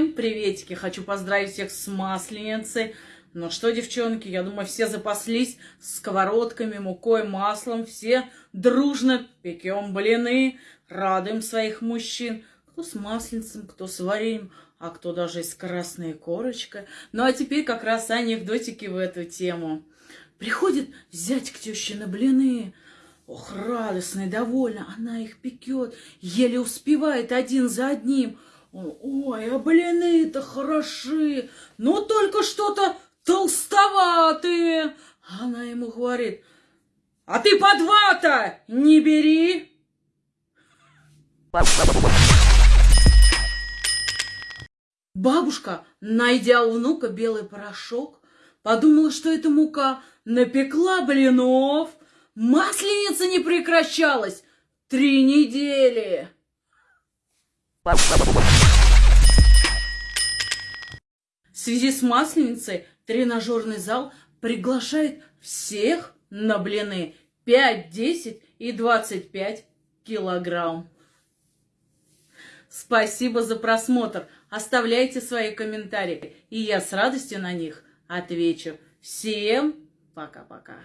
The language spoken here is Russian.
Всем приветики! Хочу поздравить всех с Масленицей. Ну что, девчонки, я думаю, все запаслись сковородками, мукой, маслом. Все дружно пекем блины, радуем своих мужчин. Кто с масленицем, кто с вареньем, а кто даже и с красной корочкой. Ну а теперь как раз анекдотики в эту тему. Приходит зять к теще на блины. Ох, радостно и довольна, она их пекет, еле успевает один за одним – Ой, а блины-то хороши, но только что-то толстоватые. Она ему говорит, а ты по два-то не бери. Бабушка, найдя у внука белый порошок, подумала, что это мука, напекла блинов. Масленица не прекращалась три недели. В связи с Масленицей тренажерный зал приглашает всех на блины 5, 10 и 25 килограмм. Спасибо за просмотр. Оставляйте свои комментарии, и я с радостью на них отвечу. Всем пока-пока.